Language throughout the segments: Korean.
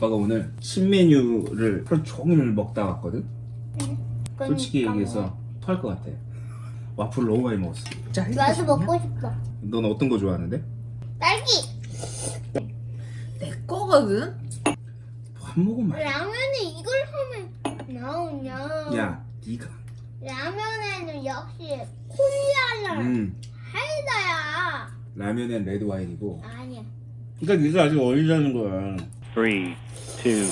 아빠가 오늘 신메뉴를 하루 종일 먹다 왔거든? 솔직히 얘기해서 토할 것 같아 와플 너무 많이 먹었어 나도 먹고 싶어. 넌 어떤 거 좋아하는데? 딸기. 내 거거든? 한 모금 만 라면에 이걸 하면 나오냐? 야 니가 라면에는 역시 콜라랑 음 사이다야. 라면엔 레드 와인이고 아니야. 그러니까 네가 아직 어리다는 거야 Three, two,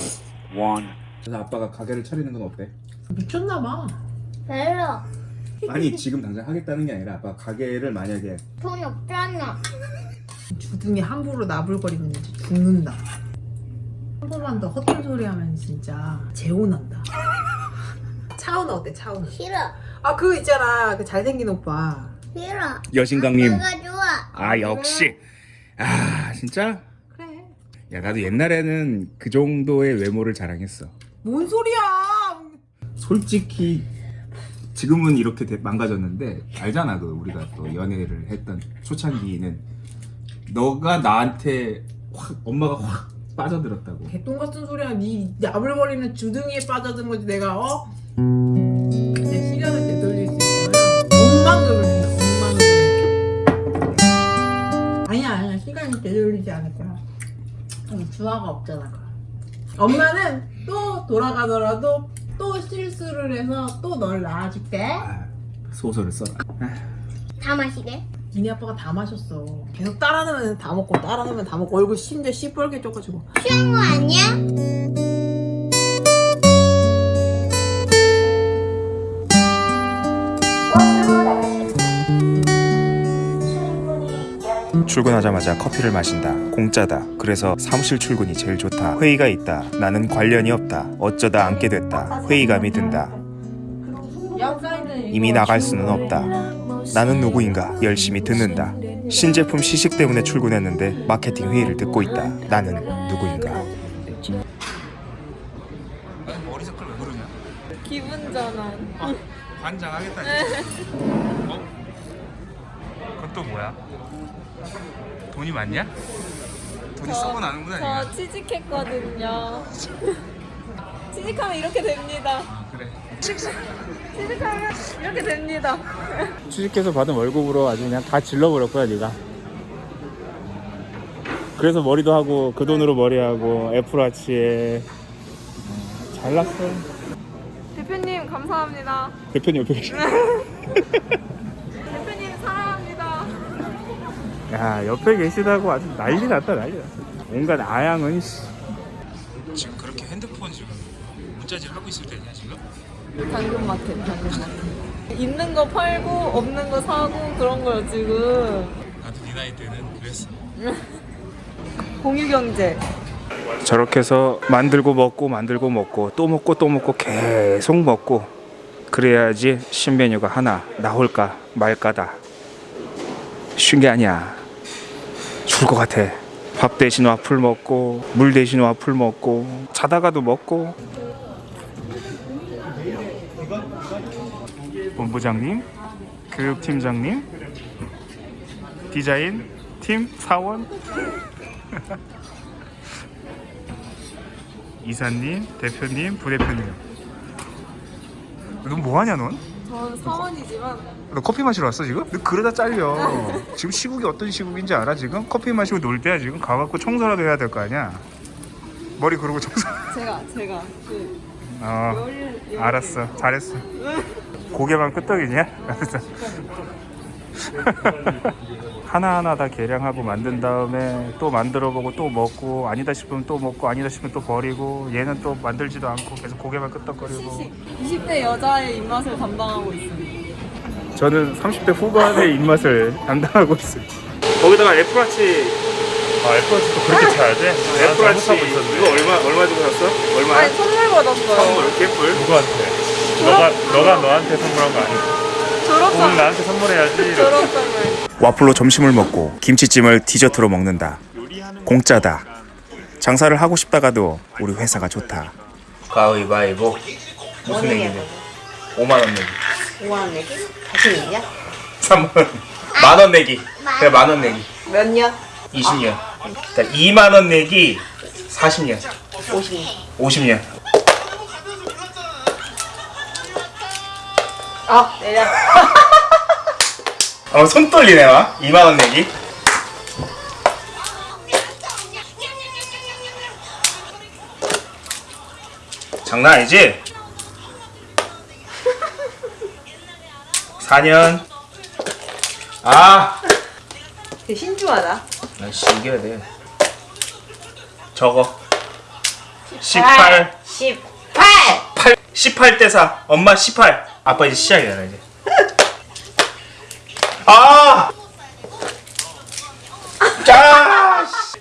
one. 그래서 아빠가 가게를 차리는 건 어때? 미쳤나봐. 별로 아니 지금 당장 하겠다는 게 아니라 아빠 가게를 만약에 돈 없잖아. 주둥이 함부로 나불거리면 죽는다. 한 번만 더 헛된 소리 하면 진짜 재혼한다. 차은우 어때 차은우? 싫어. 아 그거 있잖아 그 잘생긴 오빠. 싫어. 여신강님 내가 좋아. 아 역시 아 진짜? 야 나도 옛날에는 그 정도의 외모를 자랑했어 뭔 소리야? 솔직히 지금은 이렇게 돼- 망가졌는데 알잖아 그 우리가 또 연애를 했던 초창기는 너가 나한테 확 엄마가 확 빠져들었다고 개똥 같은 소리야. 네 나불거리는 주둥이에 빠져든 거지 내가 어? 내 시간을 되돌릴 수 있잖아. 엉망을 엉망을. 아니야 아니야 시간이 되돌리지 않을 거야. 음, 주화가 없잖아. 그럼. 엄마는 또 돌아가더라도 또 실수를 해서 또 널 낳아줄게. 아, 소설을 써라 다 마시게. 니네 아빠가 다 마셨어. 계속 따라 넣으면 다 먹고 따라 넣으면 다 먹고 얼굴 심지어 시뻘게 쪄가지고. 취한 거 아니야? 출근하자마자 커피를 마신다. 공짜다. 그래서 사무실 출근이 제일 좋다. 회의가 있다. 나는 관련이 없다. 어쩌다 앉게 됐다. 회의감이 든다. 이미 나갈 수는 없다. 나는 누구인가 열심히 듣는다. 신제품 시식 때문에 출근했는데 마케팅 회의를 듣고 있다. 나는 누구인가. 머리색깔 왜 그러냐? 기분 전환. 관장하겠다 어? 그건 또 뭐야? 돈이 많냐? 돈이 썩어 나는구나 저 취직했거든요. 취직하면 이렇게 됩니다. 그래 취직하면 이렇게 됩니다. 취직해서 받은 월급으로 아주 그냥 다 질러버릴 거야 네가 그래서 머리도 하고 그 돈으로 머리하고 애플워치에 어, 잘났어 대표님 감사합니다. 대표님 옆에 계시 대표님 사랑합니다. 야 옆에 계시다고 아주 난리 났다 난리 났어 온갖 아양은 씨. 지금 그렇게 핸드폰 지금 문자질 하고 있을 때냐 지금? 당근마켓, 당근마켓. 있는 거 팔고 없는 거 사고 그런 거요 지금. 나도 네 나이 때는 그랬어 공유경제. 저렇게 해서 만들고 먹고 만들고 먹고 또 먹고 또 먹고 계속 먹고 그래야지 신메뉴가 하나 나올까 말까다 쉬운 게 아니야 죽을 것 같아 밥 대신 와플 먹고 물 대신 와플 먹고 자다가도 먹고 본부장님 교육팀장님 디자인 팀 사원 이사님, 대표님, 부대표님. 넌 뭐하냐 넌? 사원이지만 너 커피 마시러 왔어 지금? 너 그러다 잘려. 지금 시국이 어떤 시국인지 알아 지금? 커피 마시고 놀 때야 지금 가갖고 청소라도 해야 될 거 아니야? 머리 그러고 청소. 제가 제가 그 어. 알았어, 잘했어. 고개만 끄떡이냐? 알았어. 하나하나 다 계량하고 만든 다음에 또 만들어 보고 또 먹고 아니다 싶으면 또 먹고 아니다 싶으면 또 버리고 얘는 또 만들지도 않고 계속 고개만 끄떡거리고 20대 여자의 입맛을 담당하고 있습니다. 저는 30대 후반의 입맛을 담당하고 있어요. 거기다가 애플워치. 아 애플워치도 그렇게 차야 돼? 애플워치 이거 얼마 얼마 주고 샀어? 얼마야? 아니 선물 받았어요. 선물 개뿔. 누구한테? 너가 너가 너한테 선물한 거 아니야? 오늘 졸업장 나한테 선물해야지. 졸업장을. 와플로 점심을 먹고 김치찜을 디저트로 먹는다. 공짜다. 장사를 하고 싶다가도 우리 회사가 좋다. 가위바위보. 무슨 얘기냐? 5만 원 내기. 5만 원 내기? 자신 있냐? 3만 원. 만원 내기. 그래 만 원 내기. 몇 년? 20년. 그러니까 2만 원 내기 40년. 50. 50년. 아 내려. 어, 손 떨리네, 막. 2만원 내기. 장난 아니지? 4년. 아! 되게 신중하다. 날씨 이겨야 돼. 저거. 18. 18. 8. 18대 4. 엄마 18. 아빠 이제 시작이야, 이제. 아! 짜! 씨.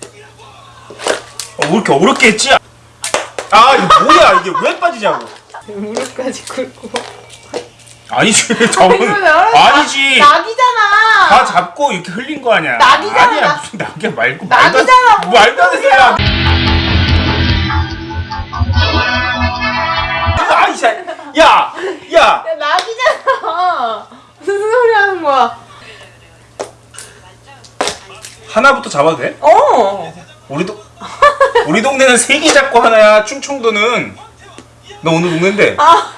어, 왜 이렇게 어렵게 했지? 아, 이거 뭐야? 이게 왜 빠지냐고. 무릎까지 꿇고. 아니지, 저건. 왜? 아니지. 낙이잖아. 다 잡고 이렇게 흘린 거 아니야. 낙이잖아, 아니야, 낙. 무슨 낙이야 말고. 말도 안- 낙이잖아, 뭐. 말도 안 되는 소리야. 야! 야! 야 낙이잖아. 무슨 소리 하는 거야? 하나부터 잡아도 돼? 어. 우리 도 우리 동네는 세 개 잡고 하나야. 충청도는 너 오늘 동네인데. 아.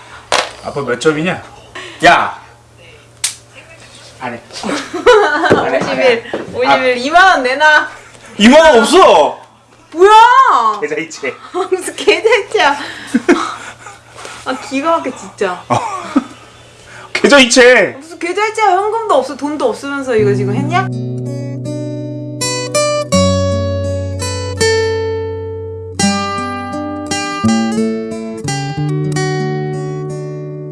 아빠 몇 점이냐? 야. 안 해. 안 해, 안 해. 51. 51. 2만 원 내놔. 2만 원 없어. 뭐야? 계좌 이체. 무슨 계좌이체야. 아 기가 막혀 진짜. 계좌 이체. 무슨 계좌이체야 현금도 없어 돈도 없으면서 이거 지금 했냐?